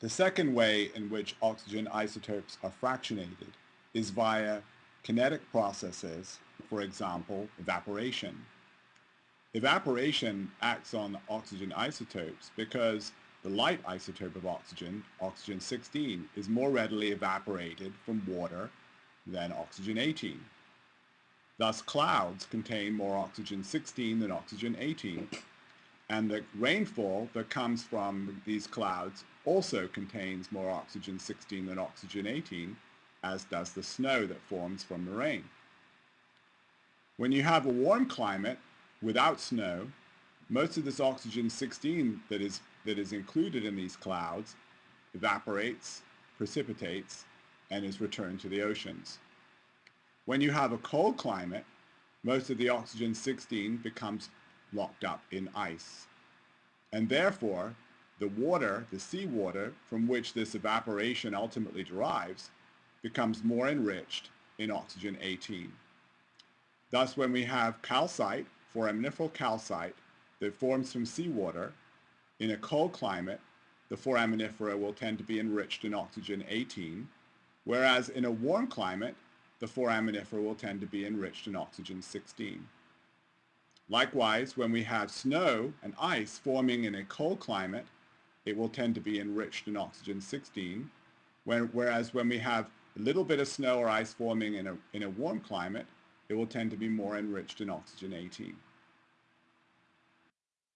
The second way in which oxygen isotopes are fractionated is via kinetic processes, for example, evaporation. Evaporation acts on oxygen isotopes because the light isotope of oxygen, oxygen-16, is more readily evaporated from water than oxygen-18. Thus clouds contain more oxygen-16 than oxygen-18 and the rainfall that comes from these clouds also contains more oxygen-16 than oxygen-18 as does the snow that forms from the rain. When you have a warm climate without snow, most of this oxygen-16 that is, that is included in these clouds evaporates, precipitates, and is returned to the oceans. When you have a cold climate, most of the oxygen-16 becomes locked up in ice. And therefore, the water, the seawater, from which this evaporation ultimately derives, becomes more enriched in oxygen-18. Thus, when we have calcite, foraminiferal calcite, that forms from seawater, in a cold climate, the foraminifera will tend to be enriched in oxygen-18, whereas in a warm climate, the foraminifera will tend to be enriched in oxygen-16. Likewise, when we have snow and ice forming in a cold climate, it will tend to be enriched in oxygen-16, whereas when we have a little bit of snow or ice forming in a, in a warm climate, it will tend to be more enriched in oxygen-18.